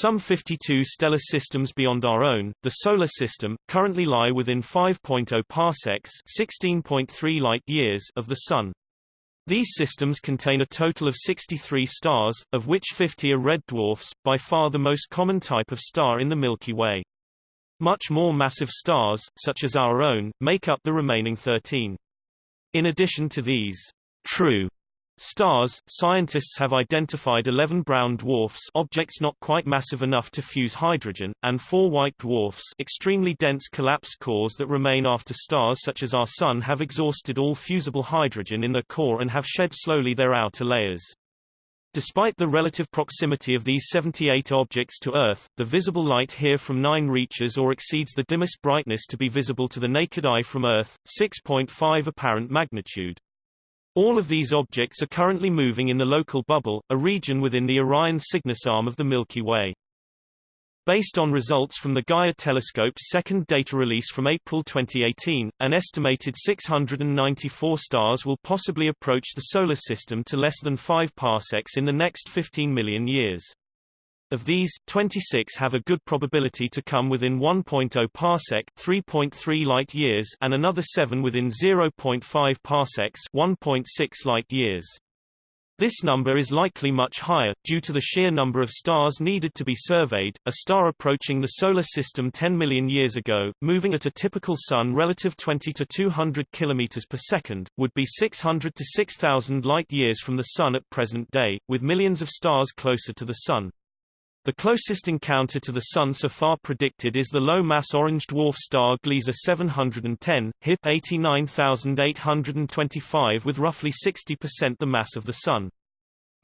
Some 52 stellar systems beyond our own, the Solar System, currently lie within 5.0 parsecs 16.3 light-years of the Sun. These systems contain a total of 63 stars, of which 50 are red dwarfs, by far the most common type of star in the Milky Way. Much more massive stars, such as our own, make up the remaining 13. In addition to these true stars, scientists have identified 11 brown dwarfs objects not quite massive enough to fuse hydrogen, and four white dwarfs extremely dense collapsed cores that remain after stars such as our Sun have exhausted all fusible hydrogen in their core and have shed slowly their outer layers. Despite the relative proximity of these 78 objects to Earth, the visible light here from 9 reaches or exceeds the dimmest brightness to be visible to the naked eye from Earth, 6.5 apparent magnitude. All of these objects are currently moving in the local bubble, a region within the Orion Cygnus arm of the Milky Way. Based on results from the Gaia telescope's second data release from April 2018, an estimated 694 stars will possibly approach the Solar System to less than 5 parsecs in the next 15 million years. Of these, 26 have a good probability to come within 1.0 parsec 3.3 light-years and another 7 within 0.5 parsecs 1.6 light-years. This number is likely much higher, due to the sheer number of stars needed to be surveyed. A star approaching the Solar System 10 million years ago, moving at a typical Sun relative 20 to 200 km per second, would be 600 to 6,000 light-years from the Sun at present day, with millions of stars closer to the Sun. The closest encounter to the Sun so far predicted is the low-mass orange dwarf star Gliese 710, HIP 89825 with roughly 60% the mass of the Sun.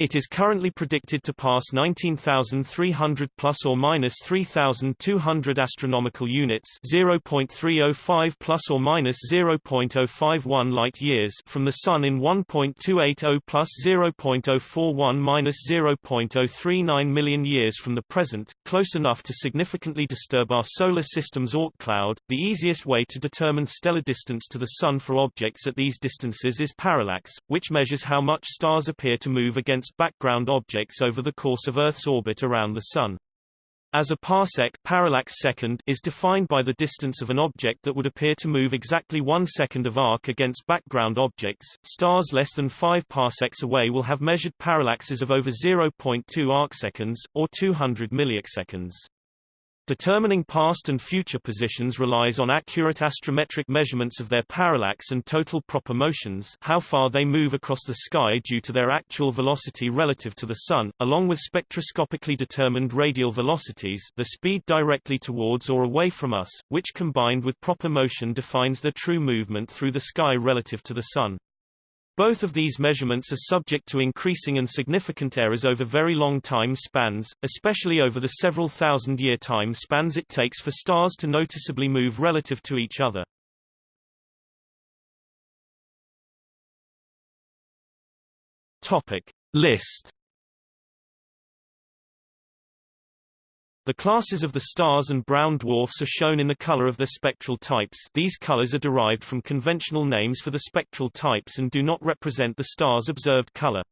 It is currently predicted to pass 19,300 plus or minus 3,200 astronomical units, 0.305 plus or minus 0.051 light years from the sun in 1.280 plus 0.041 minus 0.039 million years from the present, close enough to significantly disturb our solar system's Oort cloud. The easiest way to determine stellar distance to the sun for objects at these distances is parallax, which measures how much stars appear to move against background objects over the course of Earth's orbit around the Sun. As a parsec parallax second is defined by the distance of an object that would appear to move exactly one second of arc against background objects, stars less than 5 parsecs away will have measured parallaxes of over 0.2 arcseconds, or 200 milliseconds. Determining past and future positions relies on accurate astrometric measurements of their parallax and total proper motions how far they move across the sky due to their actual velocity relative to the Sun, along with spectroscopically determined radial velocities the speed directly towards or away from us, which combined with proper motion defines their true movement through the sky relative to the Sun. Both of these measurements are subject to increasing and significant errors over very long time spans, especially over the several thousand year time spans it takes for stars to noticeably move relative to each other. Topic List The classes of the stars and brown dwarfs are shown in the color of their spectral types these colors are derived from conventional names for the spectral types and do not represent the star's observed color.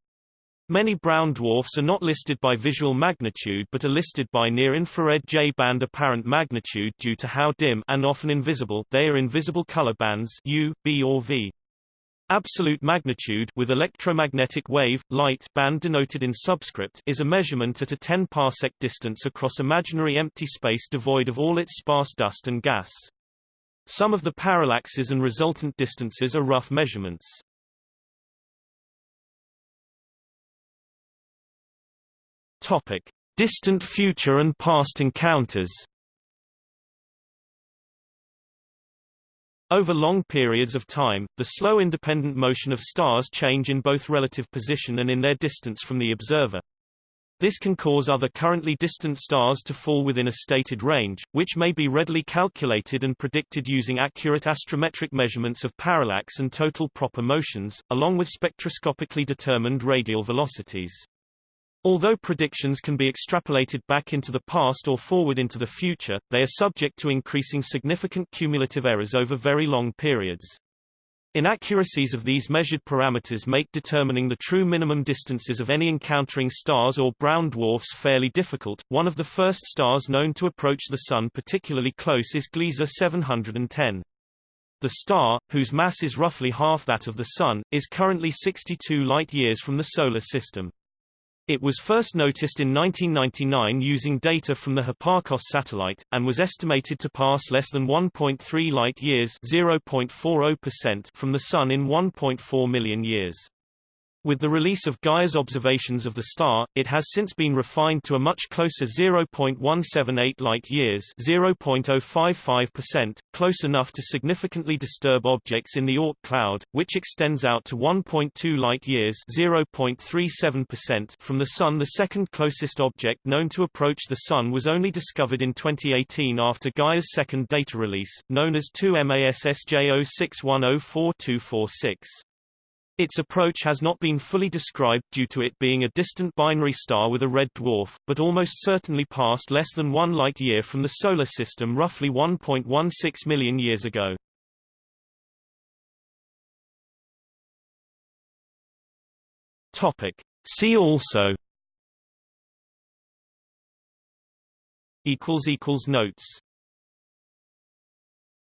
Many brown dwarfs are not listed by visual magnitude but are listed by near-infrared J-band apparent magnitude due to how dim and often invisible they are in visible color bands U, B or V. Absolute magnitude with electromagnetic wave, light band denoted in subscript is a measurement at a 10 parsec distance across imaginary empty space devoid of all its sparse dust and gas. Some of the parallaxes and resultant distances are rough measurements. Topic: Distant future and past encounters. Over long periods of time, the slow independent motion of stars change in both relative position and in their distance from the observer. This can cause other currently distant stars to fall within a stated range, which may be readily calculated and predicted using accurate astrometric measurements of parallax and total proper motions, along with spectroscopically determined radial velocities. Although predictions can be extrapolated back into the past or forward into the future, they are subject to increasing significant cumulative errors over very long periods. Inaccuracies of these measured parameters make determining the true minimum distances of any encountering stars or brown dwarfs fairly difficult. One of the first stars known to approach the Sun particularly close is Gliese 710. The star, whose mass is roughly half that of the Sun, is currently 62 light-years from the Solar System. It was first noticed in 1999 using data from the Hipparcos satellite, and was estimated to pass less than 1.3 light-years from the Sun in 1.4 million years. With the release of Gaia's observations of the star, it has since been refined to a much closer 0.178 light-years (0.055%), close enough to significantly disturb objects in the Oort cloud, which extends out to 1.2 light-years (0.37%) from the Sun. The second closest object known to approach the Sun was only discovered in 2018 after Gaia's second data release, known as 2MASSJ06104246. Its approach has not been fully described due to it being a distant binary star with a red dwarf, but almost certainly passed less than one light-year from the Solar System roughly 1.16 million years ago. Topic. See also Notes